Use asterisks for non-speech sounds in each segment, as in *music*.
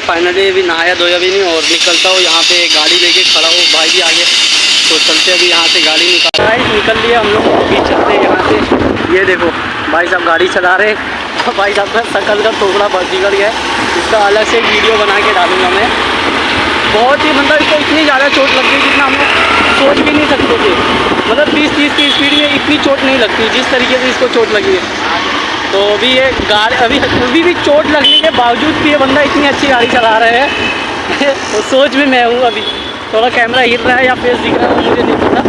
Finally अभी नहाया धोया भी नहीं और निकलता हूँ, यहाँ पे गाड़ी लेके खड़ा हूँ, भाई भी आगे। तो चलते अभी यहाँ से गाड़ी निकाल गाइस निकल लिया हम लोग, अभी चलते हैं यहाँ से। ये देखो, भाई साहब गाड़ी चला रहे *laughs* भाई साहब का शकल का टुकड़ा बस बिगड़ गया इसका अलग से वीडियो बना के डालूँगा मैं। बहुत ही मतलब इसको इतनी ज़्यादा चोट लग गई जितना हम सोच भी नहीं सकते थे। मतलब बीस तीस की स्पीड में इतनी चोट नहीं लगती, जिस तरीके से इसको चोट लगी है। तो अभी ये गाड़ी, अभी अभी भी चोट लगने के बावजूद भी ये बंदा इतनी अच्छी गाड़ी चला रहे हैं। *laughs* तो सोच भी मैं हूँ अभी। थोड़ा कैमरा हिल रहा है या फेस दिख रहा है, मुझे नहीं पता।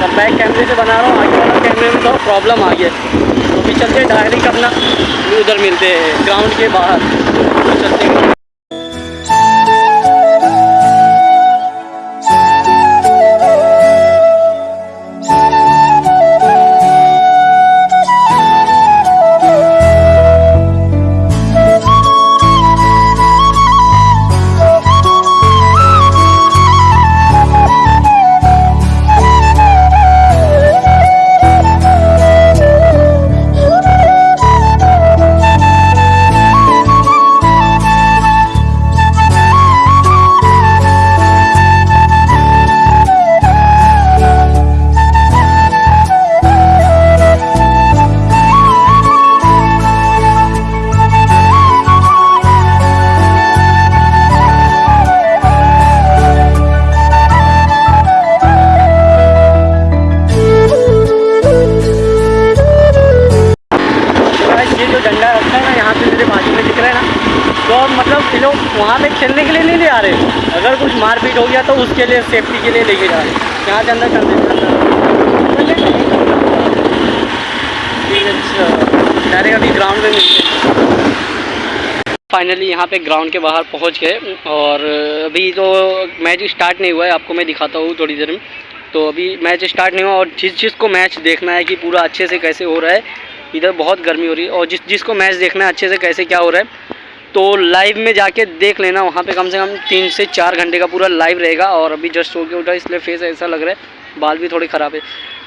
तो बैक कैमरे से बना रहा हूँ, आगे वाला कैमरे में थोड़ा प्रॉब्लम आ गया। तो अभी चलते डायरेक्ट करना उधर मिलते हैं ग्राउंड के बाहर। तो चलते हैं। डंडा रखा है ना, यहाँ पे मेरे बाजू में दिख रहा है ना। तो मतलब ये लोग वहाँ पे खेलने के लिए नहीं ले आ रहे। अगर कुछ मारपीट हो गया तो उसके लिए सेफ्टी के लिए लेके जा रहे यहाँ से अंदर कर देते डायरेक्ट अभी ग्राउंड में मिलते हैं। फाइनली यहाँ पे ग्राउंड के बाहर पहुँच गए। और अभी तो मैच स्टार्ट नहीं हुआ है, आपको मैं दिखाता हूँ थोड़ी देर में। तो अभी मैच स्टार्ट नहीं हुआ और जिस चीज़ को मैच देखना है कि पूरा अच्छे से कैसे हो रहा है इधर बहुत गर्मी हो रही है और जिस जिसको मैच देखना है अच्छे से कैसे क्या हो रहा है तो लाइव में जाके देख लेना, वहाँ पे कम से कम तीन से चार घंटे का पूरा लाइव रहेगा और अभी जस्ट सो के उठा, इसलिए फेस ऐसा लग रहा है, बाल भी थोड़े ख़राब है।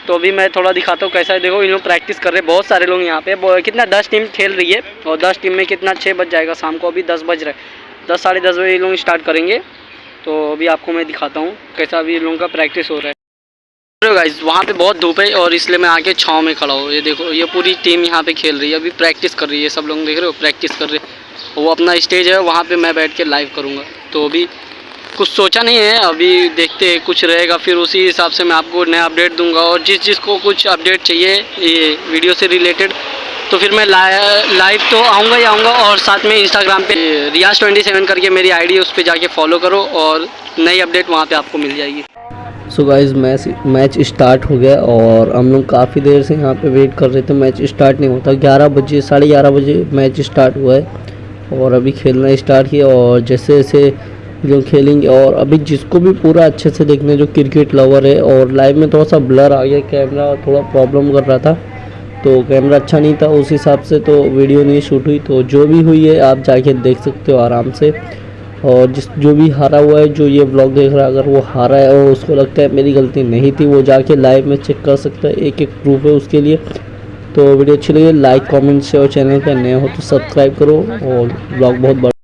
तो अभी मैं थोड़ा दिखाता हूँ कैसा है, देखो इन लोग प्रैक्टिस कर रहे हैं, बहुत सारे लोग यहाँ पे कितना दस टीम खेल रही है और दस टीम में कितना छः बज जाएगा, शाम को अभी दस बज रहा है। दस, साढ़े दस बजे ये लोग स्टार्ट करेंगे तो अभी आपको मैं दिखाता हूँ कैसा अभी इन लोगों का प्रैक्टिस हो रहा है। गाइज़ वहाँ पे बहुत धूप है और इसलिए मैं आके छाँव में खड़ा हूँ। ये देखो, ये पूरी टीम यहाँ पे खेल रही है। अभी प्रैक्टिस कर रही है, सब लोग देख रहे हो? प्रैक्टिस कर रहे हैं। वो अपना स्टेज है, वहाँ पे मैं बैठ के लाइव करूँगा। तो अभी कुछ सोचा नहीं है, अभी देखते हैं, कुछ रहेगा। फिर उसी हिसाब से मैं आपको नया अपडेट दूँगा। और जिस, जिसको कुछ अपडेट चाहिए, ये वीडियो से रिलेटेड तो फिर मैं लाइव तो आऊँगा ही आऊँगा। और साथ में इंस्टाग्राम पे रियाज ट्वेंटी सेवन करके मेरी आईडी उस पर जाके फॉलो करो और नई अपडेट वहाँ पे आपको मिल जाएगी। So guys match match start हो गया और हम लोग काफ़ी देर से यहाँ पे वेट कर रहे थे मैच स्टार्ट नहीं होता ग्यारह बजे, साढ़े ग्यारह बजे मैच स्टार्ट हुआ है और अभी खेलना स्टार्ट किया और जैसे जैसे लोग खेलेंगे और अभी जिसको भी पूरा अच्छे से देखना जो क्रिकेट लवर है और लाइव में थोड़ा सा ब्लर आ गया कैमरा थोड़ा प्रॉब्लम कर रहा था तो कैमरा अच्छा नहीं था। उस हिसाब से तो वीडियो नहीं शूट हुई तो जो भी हुई है आप जाके देख सकते हो आराम से। और जिस जो भी हारा हुआ है, जो ये ब्लॉग देख रहा है, अगर वो हारा है और उसको लगता है मेरी गलती नहीं थी, वो जाके लाइव में चेक कर सकता है एक एक प्रूफ है उसके लिए। तो वीडियो अच्छी लगी लाइक कमेंट शेयर चैनल पर नए हो तो सब्सक्राइब करो और ब्लॉग बहुत बड़ा